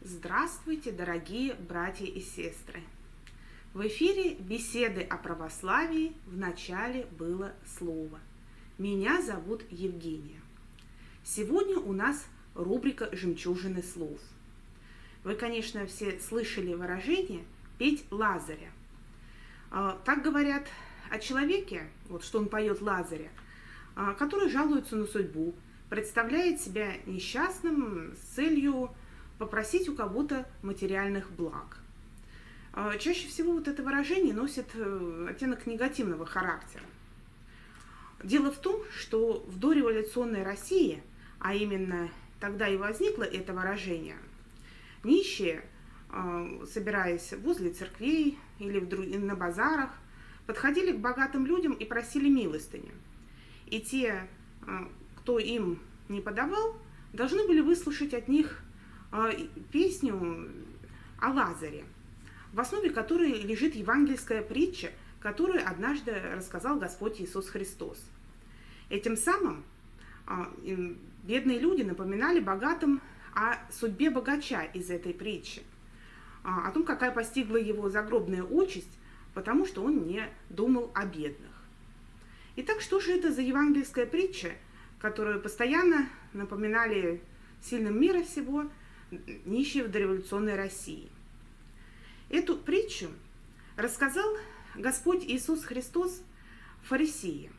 Здравствуйте, дорогие братья и сестры! В эфире беседы о православии в начале было слово. Меня зовут Евгения. Сегодня у нас рубрика «Жемчужины слов». Вы, конечно, все слышали выражение «петь Лазаря». А, так говорят о человеке, вот что он поет Лазаря, а, который жалуется на судьбу, представляет себя несчастным с целью попросить у кого-то материальных благ. А, чаще всего вот это выражение носит э, оттенок негативного характера. Дело в том, что в дореволюционной России, а именно тогда и возникло это выражение, нищие, а, собираясь возле церквей или на базарах, подходили к богатым людям и просили милостыню. И те, а, кто им не подавал, должны были выслушать от них а, песню о Лазаре, в основе которой лежит евангельская притча, которую однажды рассказал Господь Иисус Христос. Этим самым а, бедные люди напоминали богатым о судьбе богача из этой притчи, о том, какая постигла его загробная участь, потому что он не думал о бедных. Итак, что же это за евангельская притча, которую постоянно напоминали сильным мира всего – нищие в дореволюционной России. Эту притчу рассказал Господь Иисус Христос фарисеям.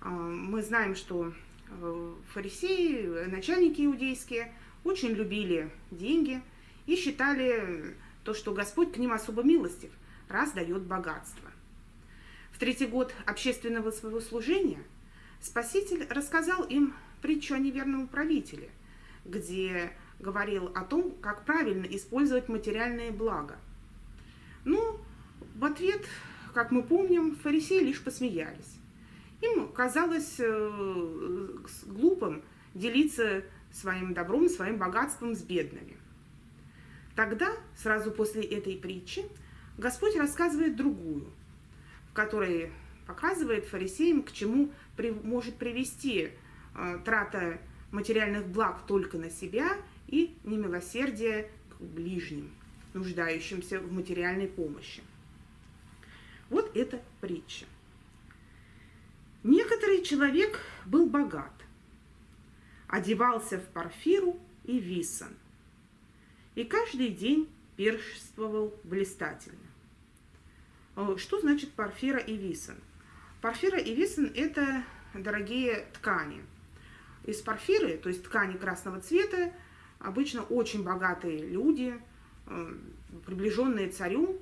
А, мы знаем, что э, фарисеи, начальники иудейские, очень любили деньги и считали то, что Господь к ним особо милостив, раз дает богатство. В третий год общественного своего служения Спаситель рассказал им притчу о неверном управителе, где говорил о том, как правильно использовать материальные блага. Но в ответ, как мы помним, фарисеи лишь посмеялись. Им казалось э, глупым делиться своим добром, своим богатством с бедными. Тогда, сразу после этой притчи, Господь рассказывает другую, в которой показывает фарисеям, к чему при, может привести э, трата материальных благ только на себя и немилосердие к ближним, нуждающимся в материальной помощи. Вот эта притча. Некоторый человек был богат, одевался в парфиру и висан, и каждый день пиршествовал блистательно. Э, что значит парфира и висан? Парфира и висан – это дорогие ткани. Из парфиры, то есть ткани красного цвета, Обычно очень богатые люди, э, приближенные царю,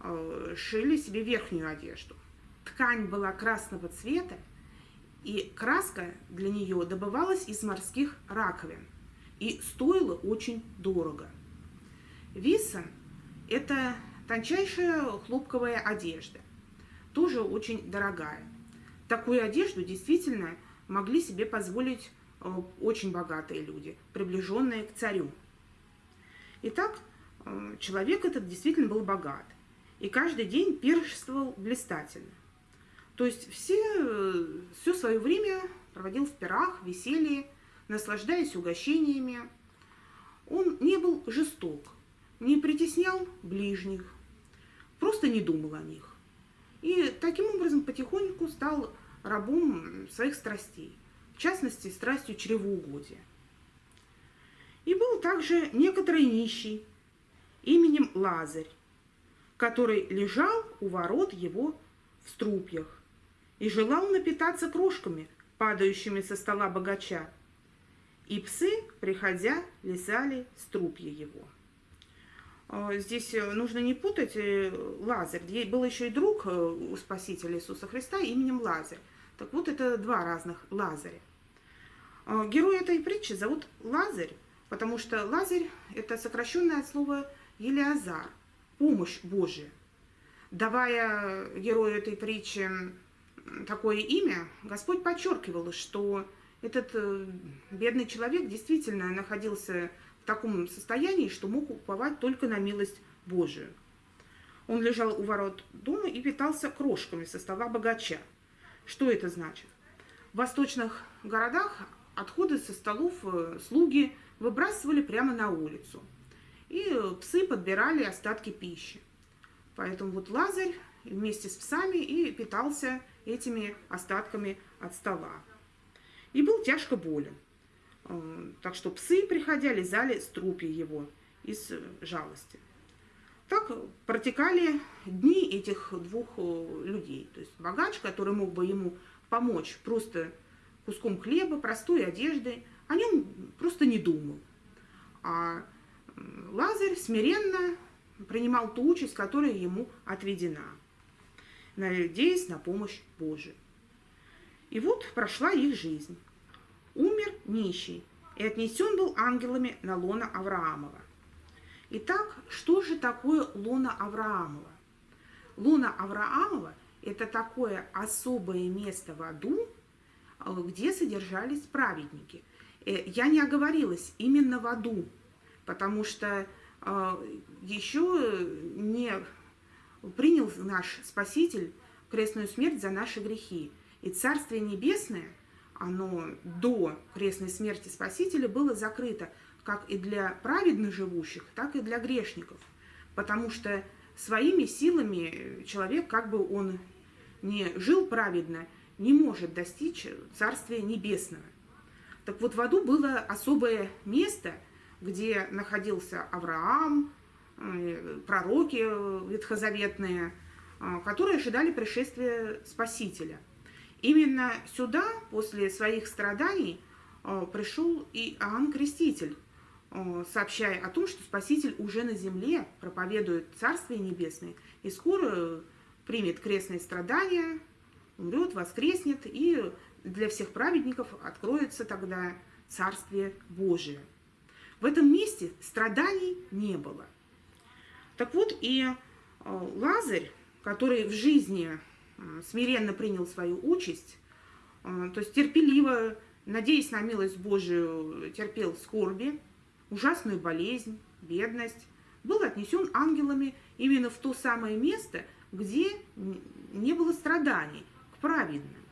э, шили себе верхнюю одежду. Ткань была красного цвета, и краска для нее добывалась из морских раковин и стоила очень дорого. Виса – это тончайшая хлопковая одежда, тоже очень дорогая. Такую одежду действительно могли себе позволить Э, очень богатые люди, приближенные к царю. Итак, э, человек этот действительно был богат. И каждый день пиршествовал блистательно. То есть все, э, все свое время проводил в пирах, веселье, наслаждаясь угощениями. Он не был жесток, не притеснял ближних, просто не думал о них. И таким образом потихоньку стал рабом своих страстей в частности, страстью чревоугодия. И был также некоторый нищий именем Лазарь, который лежал у ворот его в струпьях и желал напитаться крошками, падающими со стола богача. И псы, приходя, лизали струпья его. А, здесь э, нужно не путать э, Лазарь. Был еще и друг э, у Спасителя Иисуса Христа именем Лазарь. Так вот, это два разных Лазаря. А, герой этой притчи зовут Лазарь, потому что Лазарь – это сокращенное от слова Елиазар, помощь Божия. Давая герою этой притчи такое имя, Господь подчеркивал, что этот бедный человек действительно находился в таком состоянии, что мог уповать только на милость Божию. Он лежал у ворот дома и питался крошками со стола богача. Что это значит? В восточных городах отходы со столов э, слуги выбрасывали прямо на улицу. И псы подбирали остатки пищи. Поэтому вот Лазарь вместе с псами и питался этими остатками от стола. И был тяжко болен. Э, так что псы, приходя, лизали струпья его из жалости. Так протекали дни этих двух э, людей. То есть богач, который мог бы ему помочь просто куском хлеба, простой одеждой, о нем просто не думал. А Лазарь смиренно принимал ту участь, которая ему отведена, надеясь на помощь Божию. И вот прошла их жизнь. Умер нищий и отнесен был ангелами на лона Авраамова. Итак, что же такое лона Авраамова? Лона Авраамова – это такое особое место в аду, где содержались праведники. Э, я не оговорилась, именно в аду, потому что э, еще не принял наш Спаситель крестную смерть за наши грехи. И Царствие Небесное – оно до крестной смерти Спасителя было закрыто как и для праведных живущих, так и для грешников. Потому что своими силами человек, как бы он не жил праведно, не может достичь Царствия Небесного. Так вот, в аду было особое место, где находился Авраам, э, пророки ветхозаветные, э, которые ожидали пришествия Спасителя – Именно сюда, после своих страданий, э, пришел и Иоанн Креститель, э, сообщая о том, что Спаситель уже на земле проповедует Царствие Небесное и скоро примет крестные страдания, умрет, воскреснет, и для всех праведников откроется тогда Царствие Божие. В этом месте страданий не было. Так вот и э, Лазарь, который в жизни смиренно принял свою участь, а, то есть терпеливо, надеясь на милость Божию, терпел скорби, ужасную болезнь, бедность, был отнесен ангелами именно в то самое место, где не было страданий, к праведным.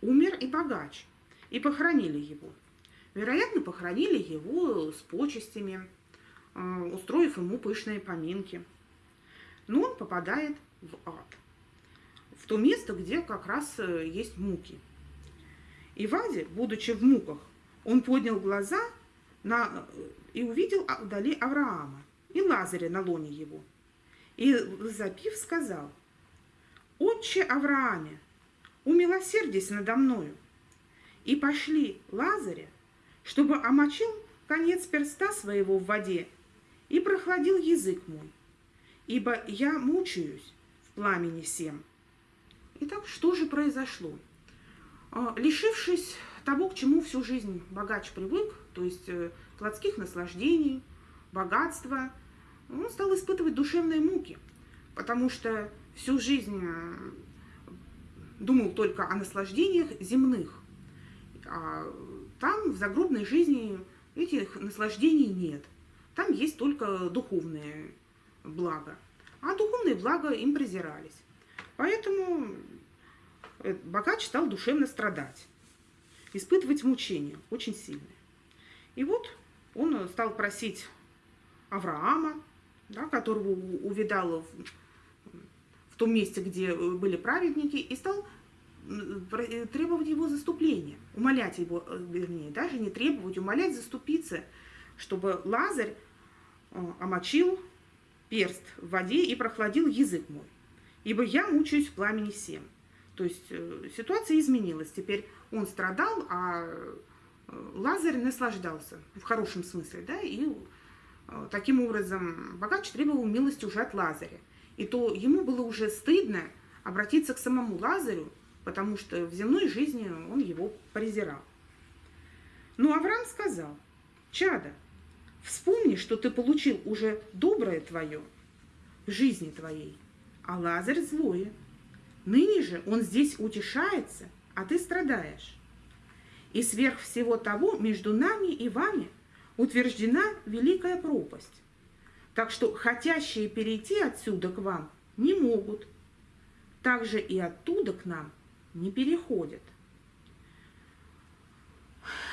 Умер и богач, и похоронили его. Вероятно, похоронили его с почестями, а, устроив ему пышные поминки. Но он попадает в ад в то место, где как раз э, есть муки. И Ваде, будучи в муках, он поднял глаза на, э, и увидел вдали Авраама и Лазаря на лоне его. И, запив, сказал, «Отче Аврааме, умилосердись надо мною». И пошли Лазаря, чтобы омочил конец перста своего в воде и прохладил язык мой, ибо я мучаюсь в пламени всем. Итак, что же произошло? А, лишившись того, к чему всю жизнь богач привык, то есть э, плотских наслаждений, богатства, он стал испытывать душевные муки, потому что всю жизнь э, думал только о наслаждениях земных. А там, в загробной жизни, этих наслаждений нет. Там есть только духовные блага. А духовные блага им презирались. Поэтому э, богач стал душевно страдать, испытывать мучения очень сильные. И вот он стал просить Авраама, да, которого увидал в, в том месте, где были праведники, и стал э, требовать его заступления, умолять его, э, вернее, даже не требовать, умолять заступиться, чтобы Лазарь омочил перст в воде и прохладил язык мой ибо я мучаюсь в пламени всем. То есть э, ситуация изменилась. Теперь он страдал, а э, Лазарь наслаждался, в хорошем смысле, да, и э, таким образом богач требовал милости уже от Лазаря. И то ему было уже стыдно обратиться к самому Лазарю, потому что в земной жизни он его презирал. Но Авраам сказал, «Чада, вспомни, что ты получил уже доброе твое в жизни твоей, а Лазарь злое. Ныне же он здесь утешается, а ты страдаешь. И сверх всего того между нами и вами утверждена великая пропасть. Так что хотящие перейти отсюда к вам не могут. Также и оттуда к нам не переходят.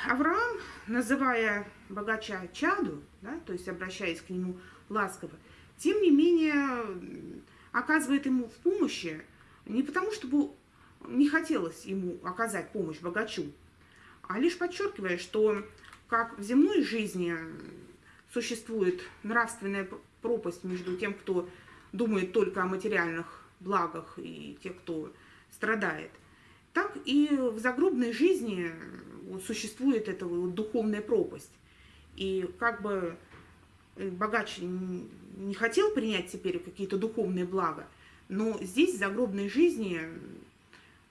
Авраам, называя богача чаду, да, то есть обращаясь к нему ласково, тем не менее оказывает ему в помощи не потому, чтобы не хотелось ему оказать помощь богачу, а лишь подчеркивая, что как в земной жизни существует нравственная пропасть между тем, кто думает только о материальных благах и тех, кто страдает, так и в загробной жизни существует эта духовная пропасть. И как бы богач не хотел принять теперь какие-то духовные блага, но здесь, в загробной жизни,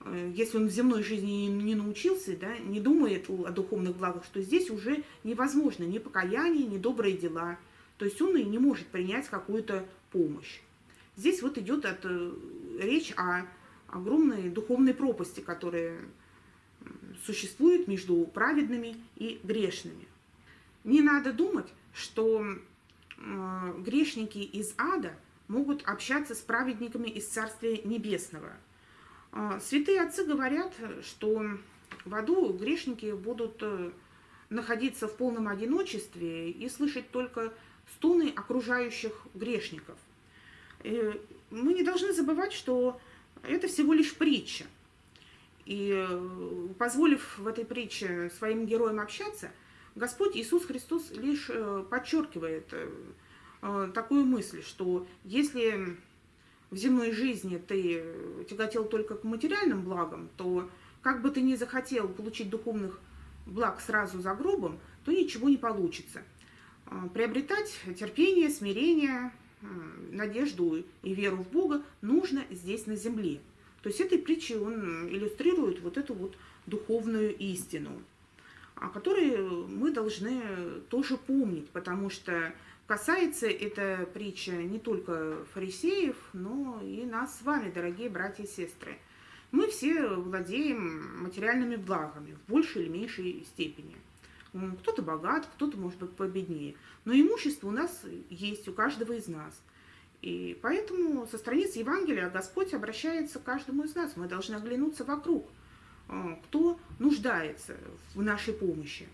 э, если он в земной жизни не научился, да, не думает о духовных благах, что здесь уже невозможно ни покаяние, ни добрые дела. То есть он и не может принять какую-то помощь. Здесь вот идет от, э, речь о огромной духовной пропасти, которая существует между праведными и грешными. Не надо думать, что грешники из ада могут общаться с праведниками из Царствия Небесного. Э, святые отцы говорят, что в аду грешники будут э, находиться в полном одиночестве и слышать только стоны окружающих грешников. Э, мы не должны забывать, что это всего лишь притча. И э, позволив в этой притче своим героям общаться, Господь Иисус Христос лишь э, подчеркивает э, такую мысль, что если в земной жизни ты тяготел только к материальным благам, то как бы ты ни захотел получить духовных благ сразу за гробом, то ничего не получится. Приобретать терпение, смирение, надежду и веру в Бога нужно здесь на земле. То есть этой притчей он иллюстрирует вот эту вот духовную истину, о которой мы должны тоже помнить, потому что касается эта притча не только фарисеев, но и нас с вами, дорогие братья и сестры. Мы все владеем материальными благами в большей или меньшей степени. Кто-то богат, кто-то, может быть, победнее. Но имущество у нас есть, у каждого из нас – и поэтому со страниц Евангелия Господь обращается к каждому из нас. Мы должны оглянуться вокруг, э, кто нуждается в нашей помощи.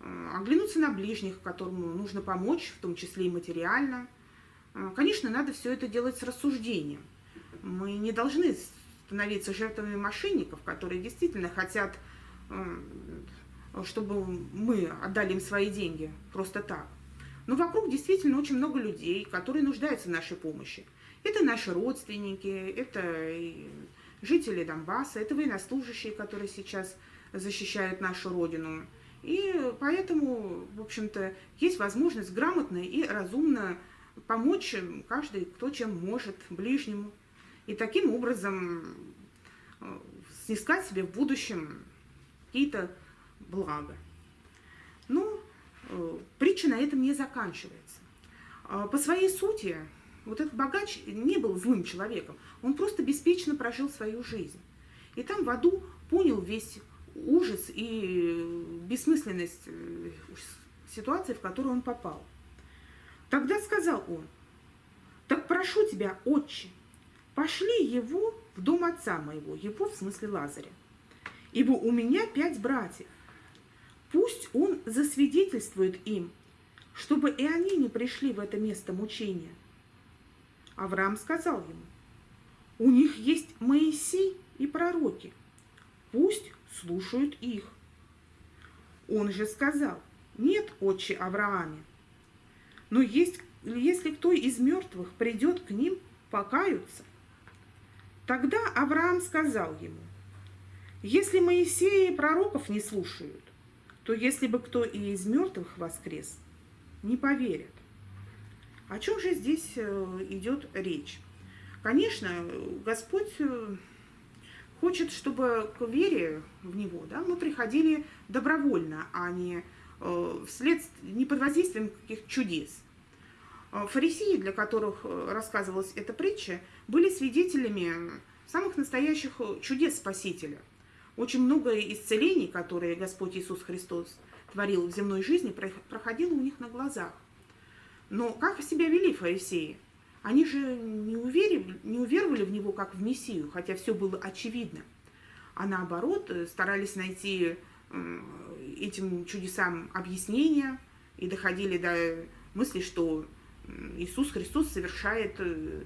Э, оглянуться на ближних, которым нужно помочь, в том числе и материально. Э, конечно, надо все это делать с рассуждением. Мы не должны становиться жертвами мошенников, которые действительно хотят, чтобы мы отдали им свои деньги просто так. Но вокруг действительно очень много людей, которые нуждаются в нашей помощи. Это наши родственники, это жители Донбасса, это военнослужащие, которые сейчас защищают нашу Родину. И поэтому, в общем-то, есть возможность грамотно и разумно помочь каждый, кто чем может, ближнему. И таким образом э, снискать себе в будущем какие-то блага. Ну, Э, притча на этом не заканчивается. А, по своей сути, вот этот богач не был злым человеком, он просто беспечно прожил свою жизнь. И там в аду понял весь ужас и бессмысленность э, ситуации, в которую он попал. Тогда сказал он, так прошу тебя, отче, пошли его в дом отца моего, его в смысле Лазаря, ибо у меня пять братьев, Пусть он засвидетельствует им, чтобы и они не пришли в это место мучения. Авраам сказал ему, у них есть Моисей и пророки, пусть слушают их. Он же сказал, нет, отче Аврааме, но есть, если кто из мертвых придет к ним, покаются. Тогда Авраам сказал ему, если Моисея и пророков не слушают, то если бы кто и из мертвых воскрес, не поверят. О чем же здесь э, идет речь? Конечно, Господь э, хочет, чтобы к вере в Него да, мы приходили добровольно, а не э, вслед, не под воздействием каких чудес. Фарисеи, для которых рассказывалась эта притча, были свидетелями самых настоящих чудес Спасителя – очень много исцелений, которые Господь Иисус Христос творил в земной жизни, проходило у них на глазах. Но как себя вели фарисеи? Они же не уверовали, не уверовали в него как в Мессию, хотя все было очевидно. А наоборот, э, старались найти этим чудесам объяснения и доходили до мысли, что Иисус Христос совершает э,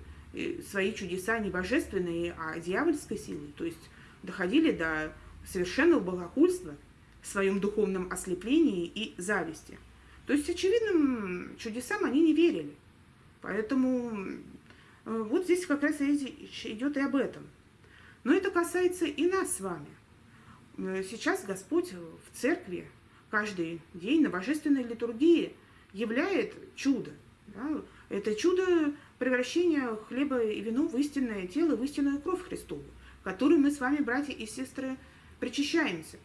свои чудеса не божественные, а дьявольской силой. То есть доходили до совершенного богохульства в своем духовном ослеплении и зависти. То есть очевидным чудесам они не верили. Поэтому э, вот здесь как раз речь идет и об этом. Но это касается и нас с вами. Э, сейчас Господь в церкви каждый день на божественной литургии являет чудо. Да? Это чудо превращения хлеба и вино в истинное тело, в истинную кровь Христову, которую мы с вами, братья и сестры, причащаемся.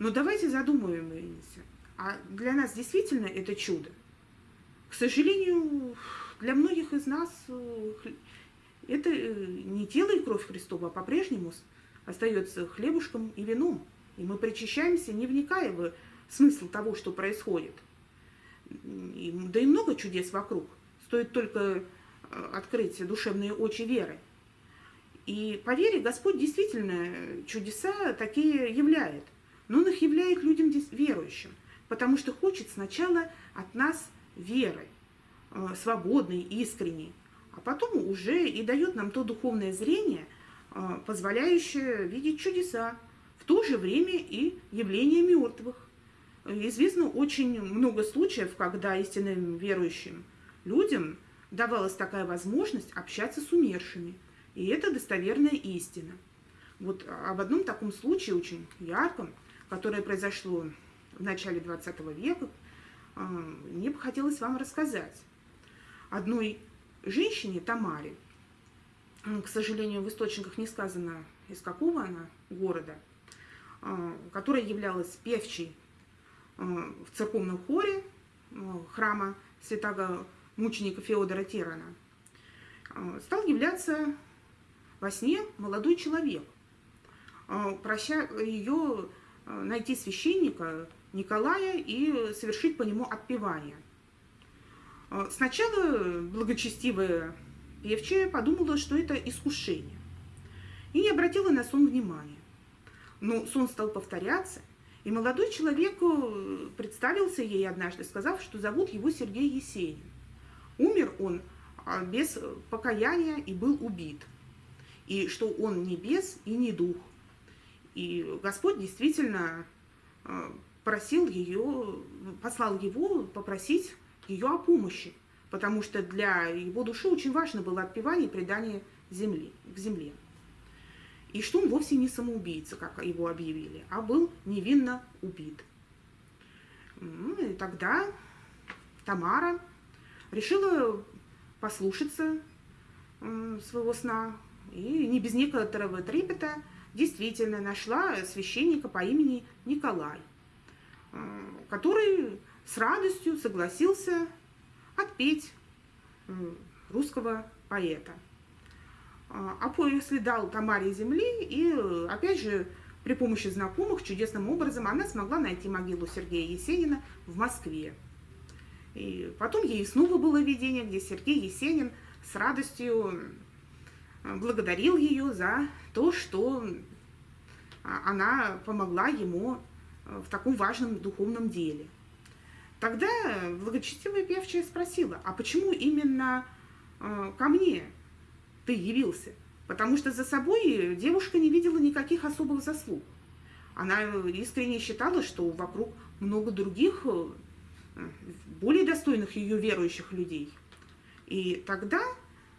Но давайте задумаемся, а для нас действительно это чудо? К сожалению, для многих из нас э, это э, не тело и кровь Христова, а по-прежнему остается хлебушком и вином. И мы причащаемся, не вникая в смысл того, что происходит. Да и много чудес вокруг. Стоит только э, открыть душевные очи веры. И по вере Господь действительно чудеса такие являет. Но Он их являет людям верующим, потому что хочет сначала от нас веры, э, свободной, искренней, а потом уже и дает нам то духовное зрение, э, позволяющее видеть чудеса, в то же время и явления мертвых. Известно очень много случаев, когда истинным верующим людям давалась такая возможность общаться с умершими. И это достоверная истина. Вот об одном таком случае, очень ярком, которое произошло в начале 20 века, мне бы хотелось вам рассказать. Одной женщине, Тамаре, к сожалению, в источниках не сказано, из какого она города, а, которая являлась певчей Э, в церковном хоре э, храма святого мученика Феодора Терана, стал являться во сне молодой человек, прося ее найти священника Николая и совершить по нему отпевание. Сначала благочестивая певчая подумала, что это искушение, и не обратила на сон внимания. Но сон стал повторяться – и молодой человек э, представился ей однажды, сказав, что зовут его Сергей Есенин. Умер он а, без покаяния и был убит. И что он не бес и не дух. И Господь действительно э, просил ее, послал его попросить ее о помощи, потому что для его души очень важно было отпевание и предание земли, к земле и что он вовсе не самоубийца, как его объявили, а был невинно убит. Ну, и тогда Тамара решила послушаться своего сна и не без некоторого трепета действительно нашла священника по имени Николай, который с радостью согласился отпеть русского поэта. А, а после дал Тамаре земли, и опять же при помощи знакомых чудесным образом она смогла найти могилу Сергея Есенина в Москве. И потом ей снова было видение, где Сергей Есенин с радостью благодарил ее за то, что а, она помогла ему в таком важном духовном деле. Тогда благочестивая певчая спросила, а почему именно ко мне ты явился. Потому что за собой девушка не видела никаких особых заслуг. Она искренне считала, что вокруг много других, э, более достойных ее верующих людей. И тогда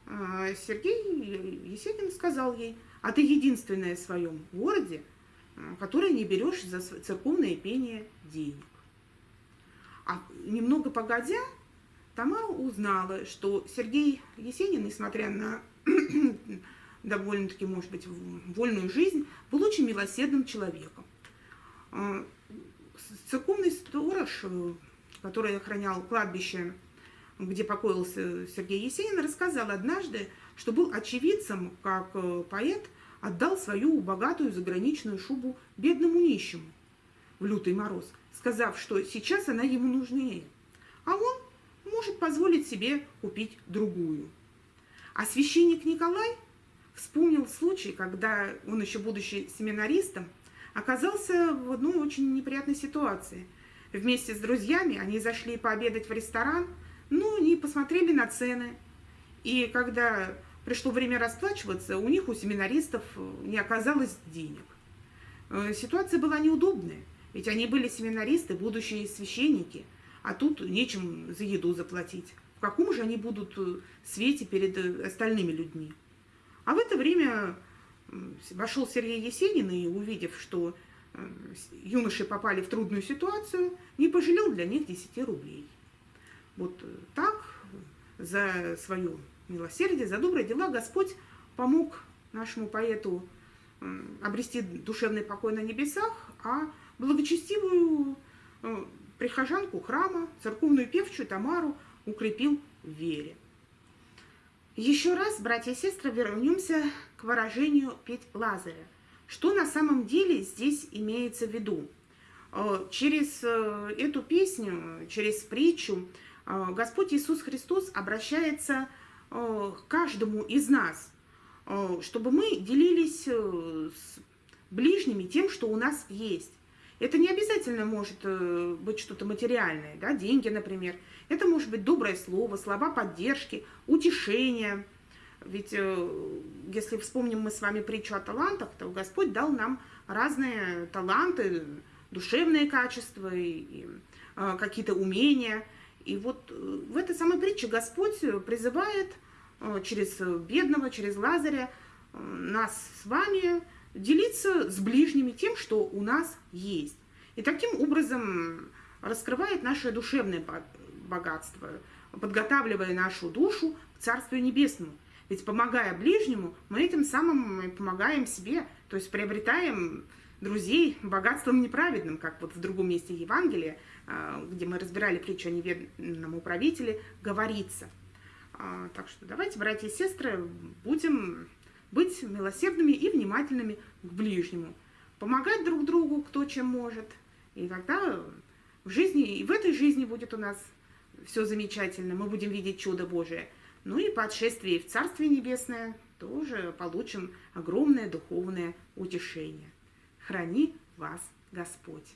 э, Сергей Есенин сказал ей, а ты единственная в своем городе, э, которая не берешь за церковное пение денег. А немного погодя, Тамара узнала, что Сергей Есенин, несмотря на довольно-таки, может быть, вольную жизнь, был очень милосердным человеком. А, церковный сторож, который охранял кладбище, где покоился Сергей Есенин, рассказал однажды, что был очевидцем, как э, поэт отдал свою богатую заграничную шубу бедному нищему в лютый мороз, сказав, что сейчас она ему нужнее. А он может позволить себе купить другую. А священник Николай вспомнил случай, когда он еще будучи семинаристом, оказался в одной очень неприятной ситуации. Вместе с друзьями они зашли пообедать в ресторан, ну, не посмотрели на цены. И когда пришло время расплачиваться, у них, у семинаристов, не оказалось денег. Э, ситуация была неудобная, ведь они были семинаристы, будущие священники, а тут нечем за еду заплатить. В каком же они будут э, свете перед э, остальными людьми? А в это время вошел Сергей Есенин и, увидев, что юноши попали в трудную ситуацию, не пожалел для них 10 рублей. Вот так за свое милосердие, за добрые дела Господь помог нашему поэту обрести душевный покой на небесах, а благочестивую э, прихожанку храма, церковную певчую Тамару укрепил в вере. Еще раз, братья и сестры, вернемся к выражению «петь Лазаря». Что на самом деле здесь имеется в виду? Э, через э, эту песню, через притчу Господь Иисус Христос обращается к каждому из нас – чтобы мы делились с ближними тем, что у нас есть. Это не обязательно может э, быть что-то материальное, да, деньги, например. Это может быть доброе слово, слова поддержки, утешение. Ведь если вспомним мы с вами притчу о талантах, то Господь дал нам разные таланты, душевные качества и, какие-то умения. И вот в этой самой притче Господь призывает Э, через бедного, через Лазаря, э, нас с вами делиться с ближними тем, что у нас есть. И таким образом раскрывает наше душевное богатство, подготавливая нашу душу к Царствию Небесному. Ведь помогая ближнему, мы этим самым помогаем себе, то есть приобретаем друзей богатством неправедным, как вот в другом месте Евангелия, э, где мы разбирали притчу о неверном управителе, говорится – а, так что давайте, братья и сестры, будем быть милосердными и внимательными к ближнему, помогать друг другу, кто чем может. И тогда в жизни, и в этой жизни будет у нас все замечательно, мы будем видеть чудо Божие. Ну и по отшествии в Царствие Небесное тоже получим огромное духовное утешение. Храни вас Господь!